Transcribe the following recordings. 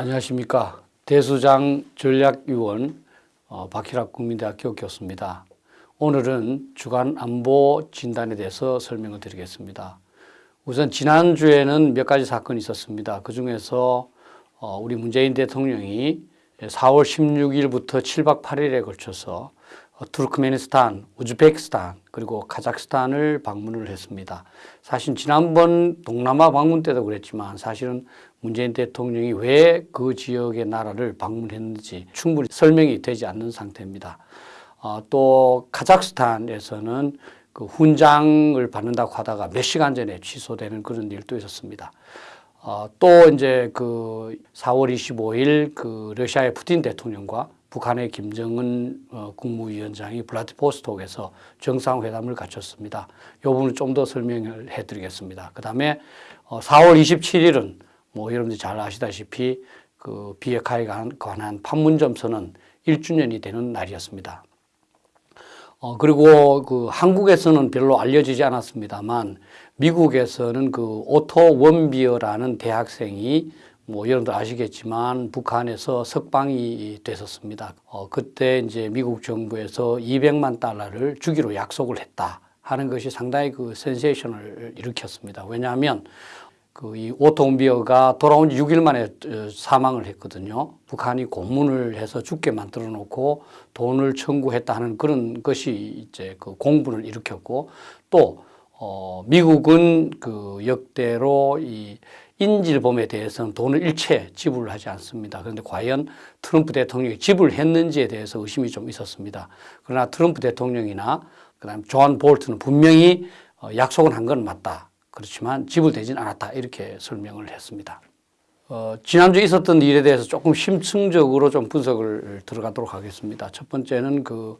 안녕하십니까. 대수장 전략위원 어, 박희락 국민대학교 교수입니다. 오늘은 주간 안보 진단에 대해서 설명을 드리겠습니다. 우선 지난주에는 몇 가지 사건이 있었습니다. 그 중에서 어, 우리 문재인 대통령이 4월 16일부터 7박 8일에 걸쳐서 어, 투르크메니스탄, 우즈베키스탄 그리고 카자흐스탄을 방문을 했습니다. 사실 지난번 동남아 방문 때도 그랬지만 사실은 문재인 대통령이 왜 그 지역의 나라를 방문했는지 충분히 설명이 되지 않는 상태입니다. 어, 또 카자흐스탄에서는 그 훈장을 받는다고 하다가 몇 시간 전에 취소되는 그런 일도 있었습니다. 어, 또 이제 그 4월 25일 그 러시아의 푸틴 대통령과 북한의 김정은 어, 국무위원장이 블라디보스톡에서 정상회담을 갖췄습니다. 이 부분을 좀 더 설명을 해드리겠습니다. 그 다음에 어, 4월 27일은 뭐 여러분들이 잘 아시다시피 그 비핵화에 관한 판문점 선언 1주년이 되는 날이었습니다. 어, 그리고 그 한국에서는 별로 알려지지 않았습니다만 미국에서는 그 오토 웜비어라는 대학생이 뭐 여러분들 아시겠지만 북한에서 석방이 됐었습니다. 어, 그때 이제 미국 정부에서 200만 달러를 주기로 약속을 했다 하는 것이 상당히 그 센세이션을 일으켰습니다. 왜냐하면 그 이 오토비어가 돌아온 지 6일 만에 어, 사망을 했거든요. 북한이 고문을 해서 죽게 만들어 놓고 돈을 청구했다 하는 그런 것이 이제 그 공분을 일으켰고 또 어, 미국은 그 역대로 이 인질범에 대해서는 돈을 일체 지불하지 않습니다. 그런데 과연 트럼프 대통령이 지불했는지에 대해서 의심이 좀 있었습니다. 그러나 트럼프 대통령이나 그다음 존 볼튼은 분명히 어, 약속은 한 건 맞다. 그렇지만 지불되진 않았다. 이렇게 설명을 했습니다. 어, 지난주에 있었던 일에 대해서 조금 심층적으로 좀 분석을 들어가도록 하겠습니다. 첫 번째는 그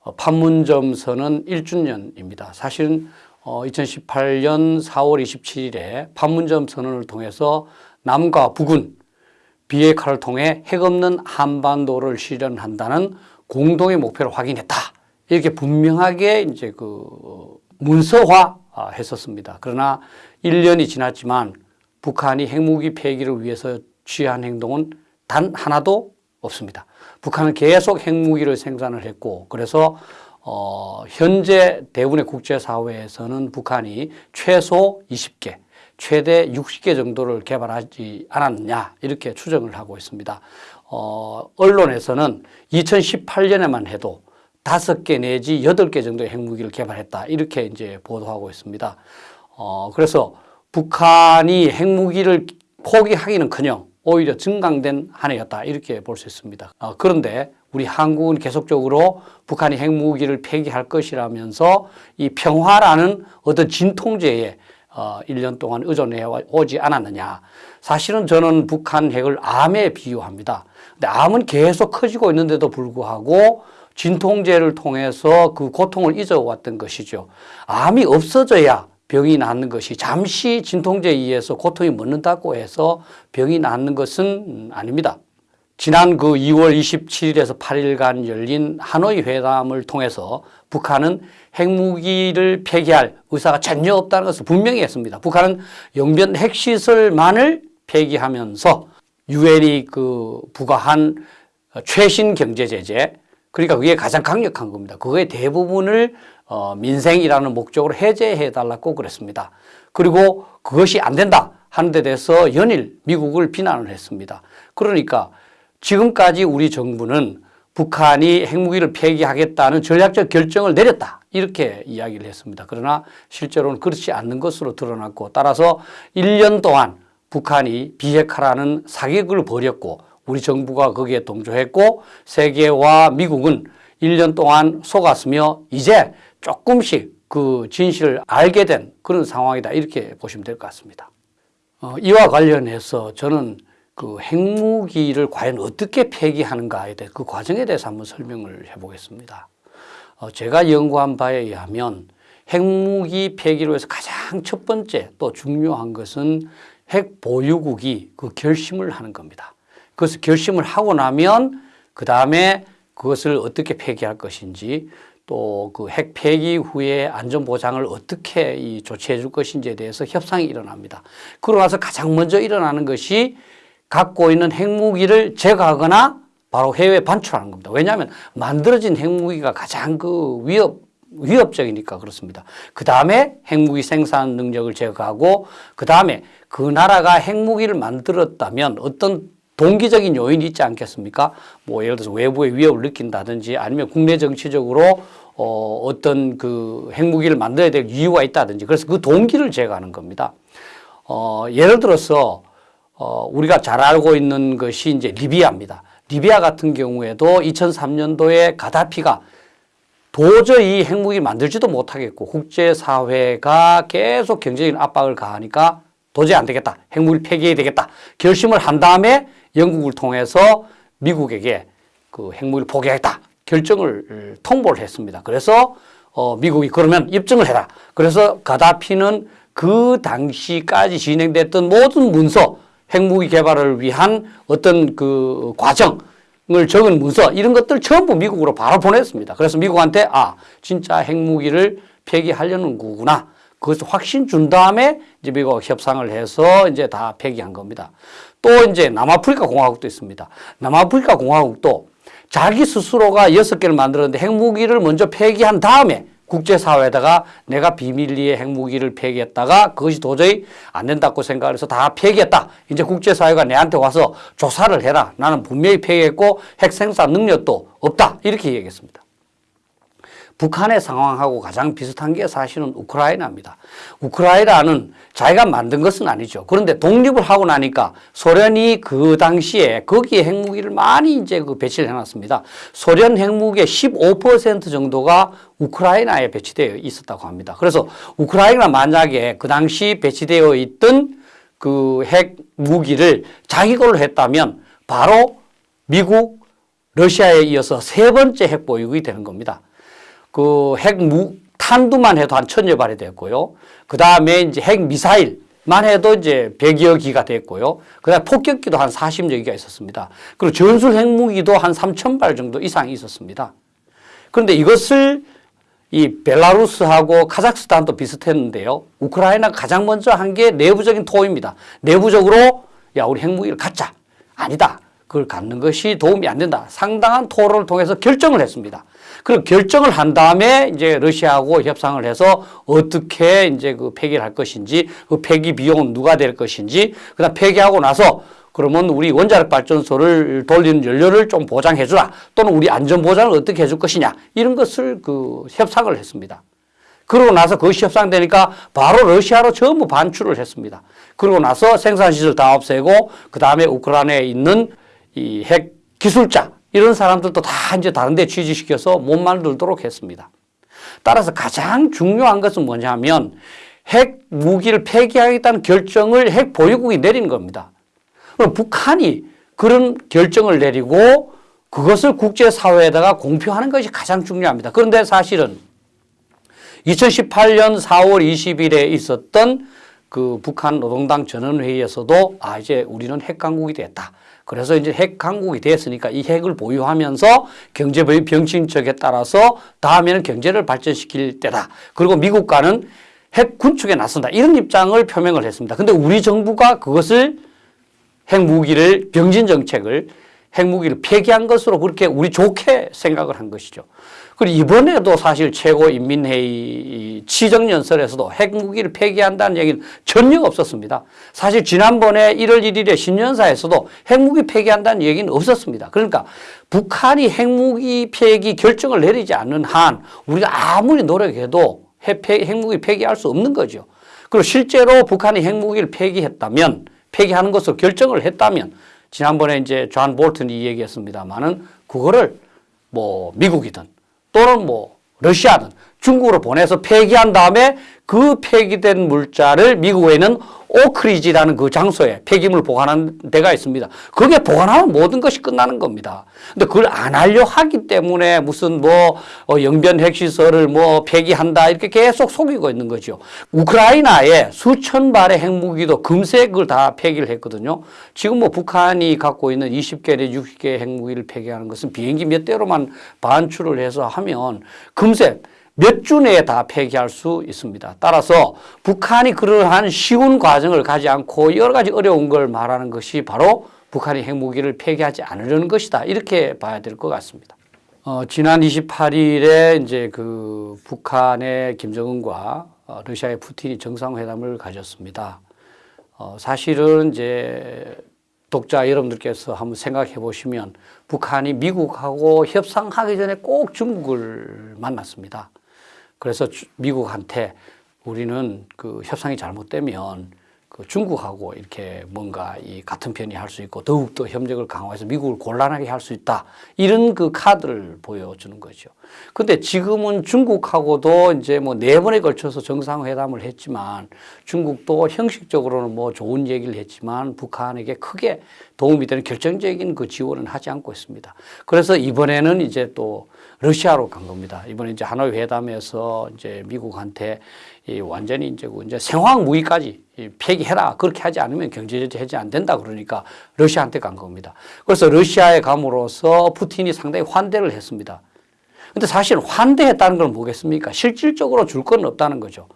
어, 판문점 선언 1주년입니다. 사실은 어, 2018년 4월 27일에 판문점 선언을 통해서 남과 북은 비핵화를 통해 핵 없는 한반도를 실현한다는 공동의 목표를 확인했다. 이렇게 분명하게 이제 그 문서화 했었습니다. 그러나 1년이 지났지만 북한이 핵무기 폐기를 위해서 취한 행동은 단 하나도 없습니다. 북한은 계속 핵무기를 생산을 했고 그래서 어, 현재 대부분의 국제사회에서는 북한이 최소 20개, 최대 60개 정도를 개발하지 않았느냐 이렇게 추정을 하고 있습니다. 어, 언론에서는 2018년에만 해도 다섯 개 내지 여덟 개 정도의 핵무기를 개발했다 이렇게 이제 보도하고 있습니다. 어, 그래서 북한이 핵무기를 포기하기는커녕 오히려 증강된 한 해였다 이렇게 볼 수 있습니다. 어, 그런데 우리 한국은 계속적으로 북한이 핵무기를 폐기할 것이라면서 이 평화라는 어떤 진통제에 어, 1년 동안 의존해 오지 않았느냐. 사실은 저는 북한 핵을 암에 비유합니다. 근데 암은 계속 커지고 있는데도 불구하고 진통제를 통해서 그 고통을 잊어왔던 것이죠. 암이 없어져야 병이 낫는 것이 잠시 진통제에 의해서 고통이 멎는다고 해서 병이 낫는 것은 아닙니다. 지난 그 2월 27일에서 8일간 열린 하노이 회담을 통해서 북한은 핵무기를 폐기할 의사가 전혀 없다는 것을 분명히 했습니다. 북한은 영변 핵시설만을 폐기하면서 유엔이 그 부과한 최신 경제 제재 그러니까 그게 가장 강력한 겁니다. 그거의 대부분을 어, 민생이라는 목적으로 해제해 달라고 그랬습니다. 그리고 그것이 안 된다 하는 데 대해서 연일 미국을 비난을 했습니다. 그러니까 지금까지 우리 정부는 북한이 핵무기를 폐기하겠다는 전략적 결정을 내렸다. 이렇게 이야기를 했습니다. 그러나 실제로는 그렇지 않는 것으로 드러났고 따라서 1년 동안 북한이 비핵화라는 사격을 벌였고 우리 정부가 거기에 동조했고 세계와 미국은 1년 동안 속았으며 이제 조금씩 그 진실을 알게 된 그런 상황이다 이렇게 보시면 될 것 같습니다. 어, 이와 관련해서 저는 그 핵무기를 과연 어떻게 폐기하는가에 대해 그 과정에 대해서 한번 설명을 해보겠습니다. 어, 제가 연구한 바에 의하면 핵무기 폐기로 해서 가장 첫 번째 또 중요한 것은 핵 보유국이 그 결심을 하는 겁니다. 그것을 결심을 하고 나면 그 다음에 그것을 어떻게 폐기할 것인지 또 그 핵 폐기 후에 안전 보장을 어떻게 이 조치해 줄 것인지에 대해서 협상이 일어납니다. 그러고 나서 가장 먼저 일어나는 것이 갖고 있는 핵무기를 제거하거나 바로 해외에 반출하는 겁니다. 왜냐하면 만들어진 핵무기가 가장 그 위협 위협적이니까 그렇습니다. 그 다음에 핵무기 생산 능력을 제거하고 그 다음에 그 나라가 핵무기를 만들었다면 어떤 동기적인 요인이 있지 않겠습니까? 뭐 예를 들어서 외부의 위협을 느낀다든지 아니면 국내 정치적으로 어 어떤 그 핵무기를 만들어야 될 이유가 있다든지 그래서 그 동기를 제거하는 겁니다. 어 예를 들어서 어 우리가 잘 알고 있는 것이 이제 리비아입니다. 리비아 같은 경우에도 2003년도에 가다피가 도저히 핵무기 만들지도 못하겠고 국제사회가 계속 경제적인 압박을 가하니까 도저히 안 되겠다. 핵무기를 폐기해야 되겠다. 결심을 한 다음에 영국을 통해서 미국에게 그 핵무기를 포기하겠다. 결정을 통보를 했습니다. 그래서 어, 미국이 그러면 입증을 해라. 그래서 가다피는 그 당시까지 진행됐던 모든 문서, 핵무기 개발을 위한 어떤 그 과정, 을 적은 문서 이런 것들 전부 미국으로 바로 보냈습니다. 그래서 미국한테 아 진짜 핵무기를 폐기하려는 거구나. 그것을 확신 준 다음에 이제 미국 협상을 해서 이제 다 폐기한 겁니다. 또 이제 남아프리카 공화국도 있습니다. 남아프리카 공화국도 자기 스스로가 여섯 개를 만들었는데 핵무기를 먼저 폐기한 다음에 국제사회에다가 내가 비밀리에 핵무기를 폐기했다가 그것이 도저히 안 된다고 생각을 해서 다 폐기했다. 이제 국제사회가 내한테 와서 조사를 해라. 나는 분명히 폐기했고 핵 생산 능력도 없다. 이렇게 얘기했습니다. 북한의 상황하고 가장 비슷한 게 사실은 우크라이나입니다. 우크라이나는 자기가 만든 것은 아니죠. 그런데 독립을 하고 나니까 소련이 그 당시에 거기에 핵무기를 많이 이제 그 배치를 해놨습니다. 소련 핵무기의 15% 정도가 우크라이나에 배치되어 있었다고 합니다. 그래서 우크라이나 만약에 그 당시 배치되어 있던 그 핵무기를 자기 걸로 했다면 바로 미국, 러시아에 이어서 세 번째 핵보유국이 되는 겁니다. 그 핵무 탄두만 해도 한 천여 발이 됐고요. 그 다음에 이제 핵 미사일 만 해도 이제 100여 기가 됐고요. 그 다음에 폭격기도 한 40여 기가 있었습니다. 그리고 전술 핵무기도 한 3천 발 정도 이상이 있었습니다. 그런데 이것을 이 벨라루스하고 카자흐스탄도 비슷했는데요. 우크라이나가 가장 먼저 한 게 내부적인 토입니다. 내부적으로 야 우리 핵무기를 갖자. 아니다. 그걸 갖는 것이 도움이 안 된다. 상당한 토론을 통해서 결정을 했습니다. 그 결정을 한 다음에 이제 러시아하고 협상을 해서 어떻게 이제 그 폐기를 할 것인지 그 폐기 비용은 누가 될 것인지 그다음 폐기하고 나서 그러면 우리 원자력 발전소를 돌리는 연료를 좀 보장해 주라 또는 우리 안전 보장을 어떻게 해줄 것이냐 이런 것을 그 협상을 했습니다. 그러고 나서 그것이 협상되니까 바로 러시아로 전부 반출을 했습니다. 그러고 나서 생산시설 다 없애고 그 다음에 우크라이나에 있는 이 핵 기술자 이런 사람들도 다 이제 다른 데 취직시켜서 못 만들도록 했습니다. 따라서 가장 중요한 것은 뭐냐면 핵 무기를 폐기하겠다는 결정을 핵 보유국이 내린 겁니다. 북한이 그런 결정을 내리고 그것을 국제사회에다가 공표하는 것이 가장 중요합니다. 그런데 사실은 2018년 4월 20일에 있었던 그 북한 노동당 전원회의에서도 아 이제 우리는 핵강국이 됐다. 그래서 이제 핵 강국이 됐으니까 이 핵을 보유하면서 경제의 병신적에 따라서 다음에는 경제를 발전시킬 때다. 그리고 미국과는 핵 군축에 나선다. 이런 입장을 표명을 했습니다. 근데 우리 정부가 그것을 핵무기를 병진 정책을 핵무기를 폐기한 것으로 그렇게 우리 좋게 생각을 한 것이죠. 그리고 이번에도 사실 최고인민회의 시정연설에서도 핵무기를 폐기한다는 얘기는 전혀 없었습니다. 사실 지난번에 1월 1일에 신년사에서도 핵무기 폐기한다는 얘기는 없었습니다. 그러니까 북한이 핵무기 폐기 결정을 내리지 않는 한 우리가 아무리 노력해도 핵무기 폐기할 수 없는 거죠. 그리고 실제로 북한이 핵무기를 폐기했다면 폐기하는 것으로 결정을 했다면 지난번에 이제 존 볼튼이 얘기했습니다만은 그거를 뭐 미국이든 또는 뭐 러시아든 중국으로 보내서 폐기한 다음에 그 폐기된 물자를 미국에는 오크리지라는 그 장소에 폐기물 보관하는 데가 있습니다. 거기에 보관하면 모든 것이 끝나는 겁니다. 근데 그걸 안 하려 하기 때문에 무슨 뭐 어, 영변 핵시설을 뭐 폐기한다 이렇게 계속 속이고 있는 거죠. 우크라이나에 수천 발의 핵무기도 금세 그걸 다 폐기를 했거든요. 지금 뭐 북한이 갖고 있는 20개 내 60개의 핵무기를 폐기하는 것은 비행기 몇 대로만 반출을 해서 하면 금세 몇 주 내에 다 폐기할 수 있습니다. 따라서 북한이 그러한 쉬운 과정을 가지 않고 여러 가지 어려운 걸 말하는 것이 바로 북한이 핵무기를 폐기하지 않으려는 것이다. 이렇게 봐야 될 것 같습니다. 어, 지난 28일에 이제 그 북한의 김정은과 어, 러시아의 푸틴이 정상회담을 가졌습니다. 어, 사실은 이제 독자 여러분들께서 한번 생각해 보시면 북한이 미국하고 협상하기 전에 꼭 중국을 만났습니다. 그래서 주- 미국한테 우리는 그 협상이 잘못되면 그 중국하고 이렇게 뭔가 이 같은 편이 할 수 있고 더욱더 협력을 강화해서 미국을 곤란하게 할 수 있다. 이런 그 카드를 보여주는 거죠. 근데 지금은 중국하고도 이제 뭐 네 번에 걸쳐서 정상회담을 했지만 중국도 형식적으로는 뭐 좋은 얘기를 했지만 북한에게 크게 도움이 되는 결정적인 그 지원은 하지 않고 있습니다. 그래서 이번에는 이제 또 러시아로 간 겁니다. 이번에 이제 하노이 회담에서 이제 미국한테 이 완전히 이제 그 이제 생화학 무기까지 이 폐기해라. 그렇게 하지 않으면 경제 제재 해제 안 된다. 그러니까 러시아한테 간 겁니다. 그래서 러시아에 감으로써 푸틴이 상당히 환대를 했습니다. 근데 사실 환대했다는 건 뭐겠습니까? 실질적으로 줄 건 없다는 거죠.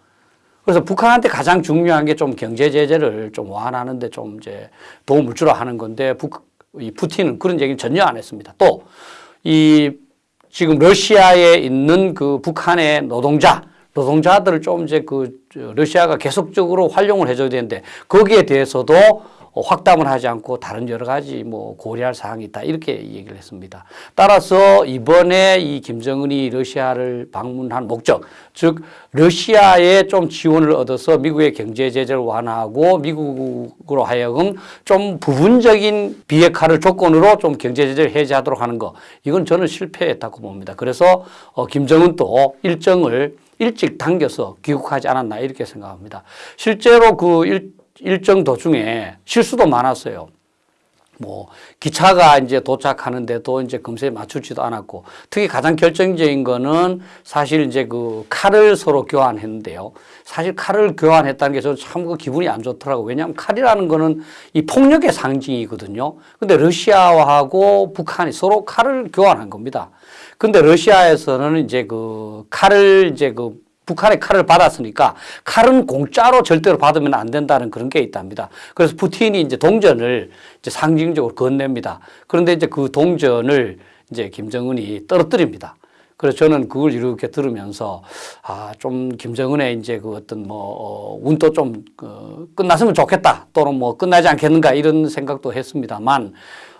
그래서 북한한테 가장 중요한 게 좀 경제 제재를 좀 완화하는데 좀 이제 도움을 주라 하는 건데 북, 이 푸틴은 그런 얘기는 전혀 안 했습니다. 또 이 지금 러시아에 있는 그 북한의 노동자 노동자들을 좀 이제 그 저, 러시아가 계속적으로 활용을 해줘야 되는데 거기에 대해서도 어, 확담을 하지 않고 다른 여러 가지 뭐 고려할 사항이 있다 이렇게 얘기를 했습니다. 따라서 이번에 이 김정은이 러시아를 방문한 목적, 즉 러시아에 좀 지원을 얻어서 미국의 경제 제재를 완화하고 미국으로 하여금 좀 부분적인 비핵화를 조건으로 좀 경제 제재를 해제하도록 하는 거, 이건 저는 실패했다고 봅니다. 그래서 어, 김정은 또 일정을 일찍 당겨서 귀국하지 않았나 이렇게 생각합니다. 실제로 그 일, 일정 도중에 실수도 많았어요. 뭐 기차가 이제 도착하는데도 이제 금세 맞추지도 않았고 특히 가장 결정적인 거는 사실 이제 그 칼을 서로 교환했는데요. 사실 칼을 교환했다는 게 저는 참 그 기분이 안 좋더라고. 요 왜냐하면 칼이라는 거는 이 폭력의 상징이거든요. 근데 러시아하고 북한이 서로 칼을 교환한 겁니다. 근데 러시아에서는 이제 그 칼을 이제 그 북한의 칼을 받았으니까 칼은 공짜로 절대로 받으면 안 된다는 그런 게 있답니다. 그래서 푸틴이 이제 동전을 이제 상징적으로 건넵니다. 그런데 이제 그 동전을 이제 김정은이 떨어뜨립니다. 그래서 저는 그걸 이렇게 들으면서 아, 좀 김정은의 이제 그 어떤 뭐 어, 운도 좀 어, 끝났으면 좋겠다 또는 뭐 끝나지 않겠는가 이런 생각도 했습니다만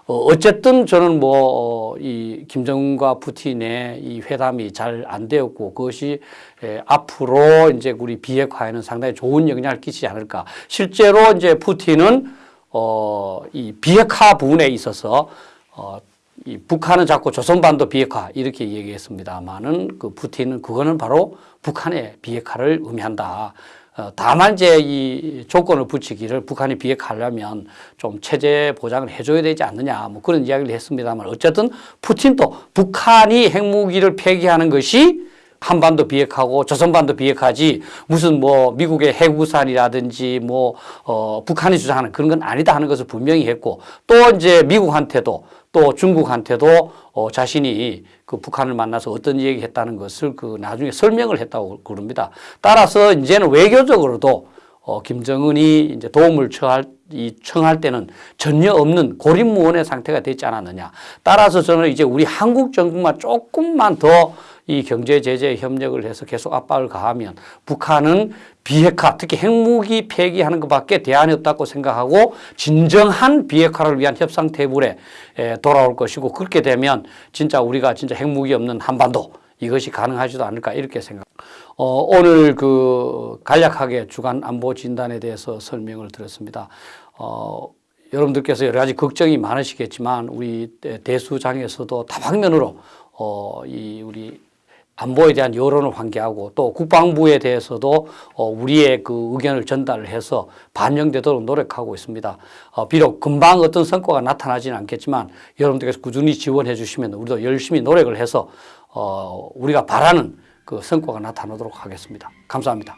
어, 어쨌든 저는 뭐, 어, 이 김정은과 푸틴의 이 회담이 잘 안 되었고 그것이 에, 앞으로 이제 우리 비핵화에는 상당히 좋은 영향을 끼치지 않을까. 실제로 이제 푸틴은 어, 이 비핵화 부분에 있어서 어, 이 북한은 자꾸 조선반도 비핵화 이렇게 얘기했습니다만은 그 푸틴은 그거는 바로 북한의 비핵화를 의미한다. 어, 다만 이제 이 조건을 붙이기를 북한이 비핵화하려면 좀 체제 보장을 해줘야 되지 않느냐 뭐 그런 이야기를 했습니다만 어쨌든 푸틴도 북한이 핵무기를 폐기하는 것이 한반도 비핵화고 조선반도 비핵화지 무슨 뭐 미국의 핵우산이라든지 뭐 어, 북한이 주장하는 그런 건 아니다 하는 것을 분명히 했고 또 이제 미국한테도 또 중국한테도 어, 자신이 그 북한을 만나서 어떤 얘기 했다는 것을 그 나중에 설명을 했다고 그럽니다. 따라서 이제는 외교적으로도 어, 김정은이 이제 도움을 청할, 이 청할 때는 전혀 없는 고립무원의 상태가 되지 않았느냐. 따라서 저는 이제 우리 한국 정부만 조금만 더 이 경제 제재 협력을 해서 계속 압박을 가하면 북한은 비핵화, 특히 핵무기 폐기하는 것밖에 대안이 없다고 생각하고 진정한 비핵화를 위한 협상 테이블에 에, 돌아올 것이고 그렇게 되면 진짜 우리가 진짜 핵무기 없는 한반도 이것이 가능하지도 않을까 이렇게 생각. 어, 오늘 그 간략하게 주간 안보 진단에 대해서 설명을 드렸습니다. 어, 여러분들께서 여러 가지 걱정이 많으시겠지만 우리 대수장에서도 다방면으로 어, 이 우리 안보에 대한 여론을 환기하고 또 국방부에 대해서도 어, 우리의 그 의견을 전달을 해서 반영되도록 노력하고 있습니다. 어, 비록 금방 어떤 성과가 나타나지는 않겠지만 여러분들께서 꾸준히 지원해 주시면 우리도 열심히 노력을 해서 어, 우리가 바라는 그 성과가 나타나도록 하겠습니다. 감사합니다.